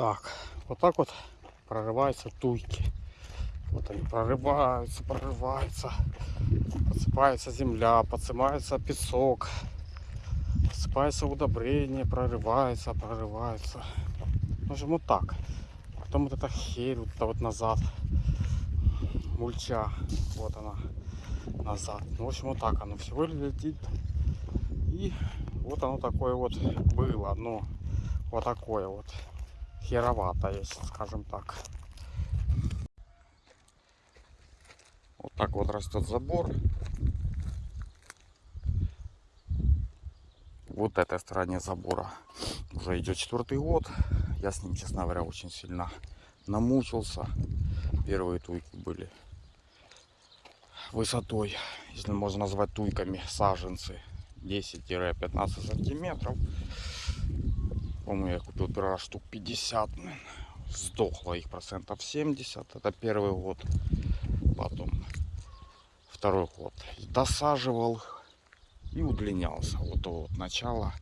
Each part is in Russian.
Так, вот так вот прорываются туйки. Вот они прорываются, прорываются. Подсыпается земля, подсыпается песок. Подсыпается удобрение, прорывается, прорывается. В общем, вот так. Потом вот эта херь, вот это вот назад. Мульча. Вот она. Назад. Ну, в общем, вот так оно всего летит. И вот оно такое вот было. Ну, вот такое вот. Херовато, если скажем так. Вот так вот растет забор. Вот этой стороне забора уже идет четвертый год. Я с ним, честно говоря, очень сильно намучился. Первые туйки были высотой, если можно назвать туйками, саженцы 10-15 сантиметров. По-моему, купил первый раз штук 50. Сдохло их процентов 70. Это первый год. Потом второй год. Досаживал и удлинялся. Вот вот начало.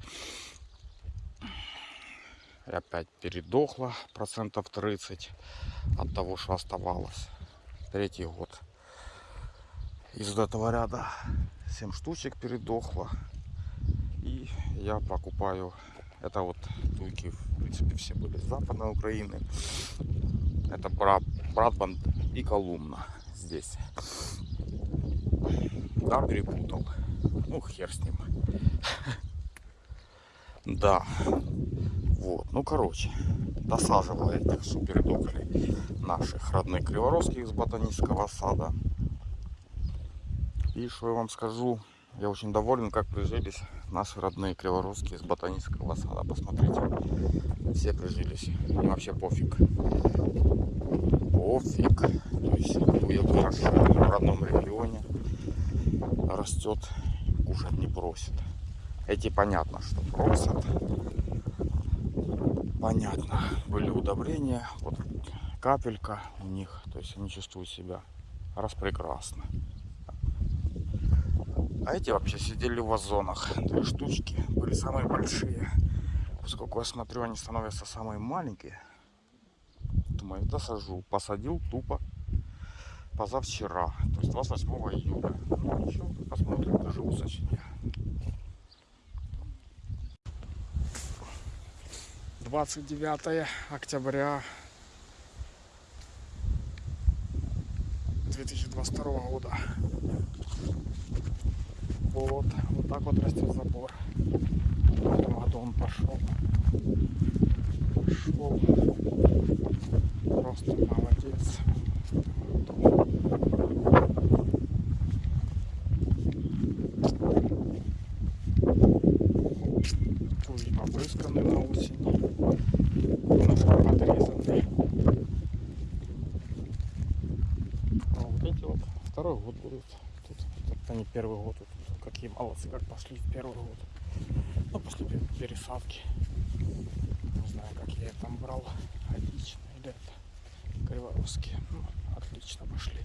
И опять передохло процентов 30 от того, что оставалось. Третий год. Из этого ряда 7 штучек передохло. И я покупаю это вот туйки, в принципе, все были с западной Украины. Это Бра Братбанд и Колумна здесь. Да, перепутал. Ну, хер с ним. Да. Вот, ну, короче, досаживал этих супердоклей наших родных криворовских из ботанического сада. И что я вам скажу, я очень доволен, как прижились наши родные криворусские из ботанического сада. Посмотрите, все прижились. Им вообще пофиг. Пофиг. То есть уел хорошо в родном регионе. Растет, кушать не просит. Эти понятно, что просят. Понятно. Были удобрения. Вот капелька у них. То есть они чувствуют себя распрекрасно. А эти вообще сидели в вазонах. Две штучки были самые большие. Поскольку я смотрю, они становятся самые маленькие. Думаю, досажу. Посадил тупо позавчера. То есть 28 июля. Ну ничего, посмотрим, доживу сочинение. 29 октября 2022 года. Вот, вот так вот растет забор. В этом году он пошел. Пошел. Просто молодец. Туи побрызганы на осень. Немножко подрезаны. А вот эти вот второй год будут. Они первый год тут какие молодцы, как пошли в первый год. Ну, после пересадки. Не знаю, как я там брал. Отлично. Или это криворусские. Ну, отлично пошли.